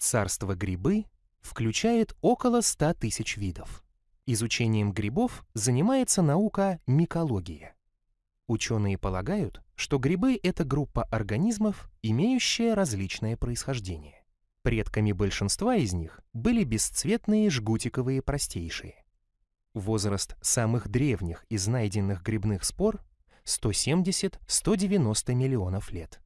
Царство грибы включает около 100 тысяч видов. Изучением грибов занимается наука микология. Ученые полагают, что грибы — это группа организмов, имеющая различное происхождение. Предками большинства из них были бесцветные жгутиковые простейшие. Возраст самых древних из найденных грибных спор 170-190 миллионов лет.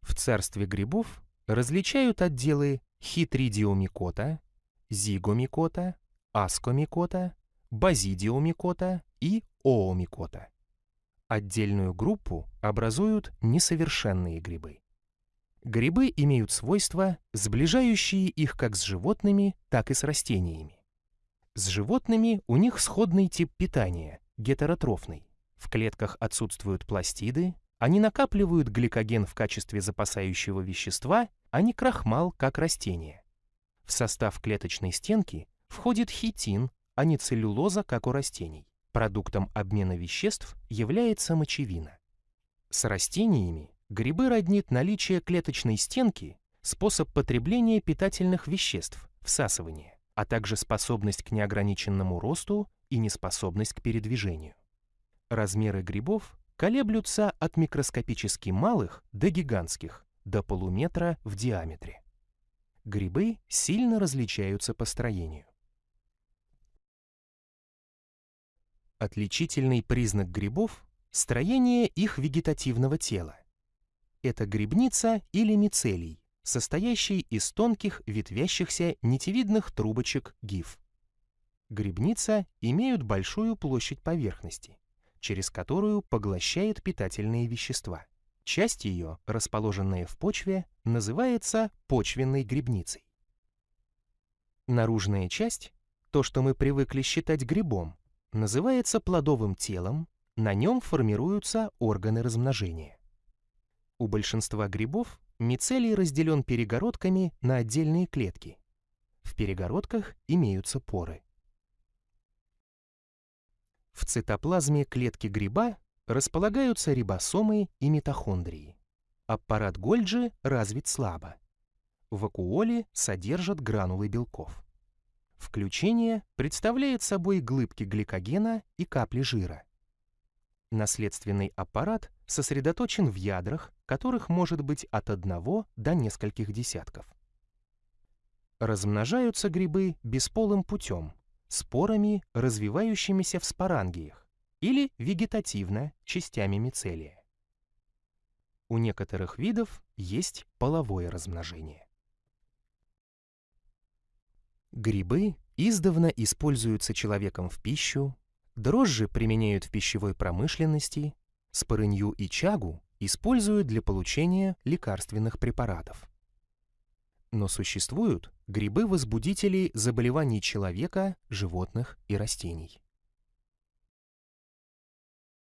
В царстве грибов различают отделы хитридиомикота, зигомикота, аскомикота, базидиомикота и оомикота. Отдельную группу образуют несовершенные грибы. Грибы имеют свойства, сближающие их как с животными, так и с растениями. С животными у них сходный тип питания, гетеротрофный. В клетках отсутствуют пластиды, они накапливают гликоген в качестве запасающего вещества, а не крахмал, как растение. В состав клеточной стенки входит хитин, а не целлюлоза, как у растений. Продуктом обмена веществ является мочевина. С растениями грибы роднит наличие клеточной стенки, способ потребления питательных веществ, всасывание, а также способность к неограниченному росту и неспособность к передвижению. Размеры грибов колеблются от микроскопически малых до гигантских, до полуметра в диаметре. Грибы сильно различаются по строению. Отличительный признак грибов – строение их вегетативного тела. Это грибница или мицелий, состоящий из тонких ветвящихся нитевидных трубочек гиф. Грибница имеют большую площадь поверхности, через которую поглощает питательные вещества. Часть ее, расположенная в почве, называется почвенной грибницей. Наружная часть, то, что мы привыкли считать грибом, называется плодовым телом, на нем формируются органы размножения. У большинства грибов мицелий разделен перегородками на отдельные клетки. В перегородках имеются поры. В цитоплазме клетки гриба располагаются рибосомы и митохондрии. Аппарат Гольджи развит слабо. Вакуоли содержат гранулы белков. Включение представляет собой глыбки гликогена и капли жира. Наследственный аппарат сосредоточен в ядрах, которых может быть от одного до нескольких десятков. Размножаются грибы бесполым путем, спорами, развивающимися в спорангиях, или вегетативно, частями мицелия. У некоторых видов есть половое размножение. Грибы издавна используются человеком в пищу, дрожжи применяют в пищевой промышленности, спорынью и чагу используют для получения лекарственных препаратов. Но существуют грибы-возбудители заболеваний человека, животных и растений.